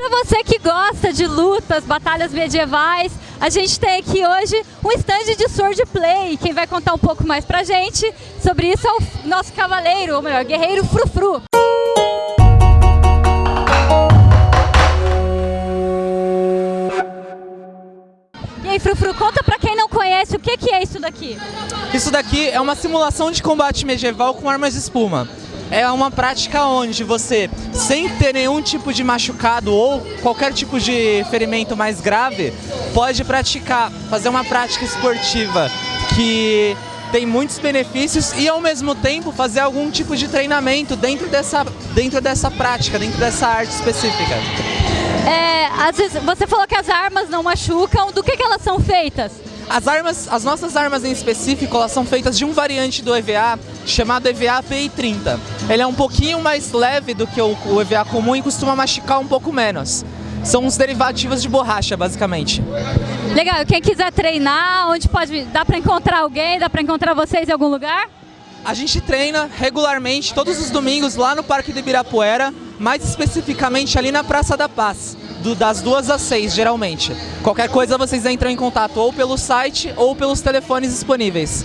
para você que gosta de lutas, batalhas medievais, a gente tem aqui hoje um stand de swordplay. Quem vai contar um pouco mais pra gente sobre isso é o nosso cavaleiro, ou melhor, guerreiro Frufru. E aí, Frufru, conta pra quem não conhece o que, que é isso daqui. Isso daqui é uma simulação de combate medieval com armas de espuma. É uma prática onde você, sem ter nenhum tipo de machucado ou qualquer tipo de ferimento mais grave, pode praticar, fazer uma prática esportiva que tem muitos benefícios e ao mesmo tempo fazer algum tipo de treinamento dentro dessa, dentro dessa prática, dentro dessa arte específica. É, às vezes, você falou que as armas não machucam, do que, que elas são feitas? As armas, as nossas armas em específico, elas são feitas de um variante do EVA chamado EVA PI30. Ele é um pouquinho mais leve do que o, o EVA comum e costuma machucar um pouco menos. São uns derivativos de borracha, basicamente. Legal, quem quiser treinar, onde pode. Dá para encontrar alguém? Dá para encontrar vocês em algum lugar? A gente treina regularmente todos os domingos lá no Parque de Ibirapuera, mais especificamente ali na Praça da Paz, do, das duas às seis, geralmente. Qualquer coisa vocês entram em contato ou pelo site ou pelos telefones disponíveis.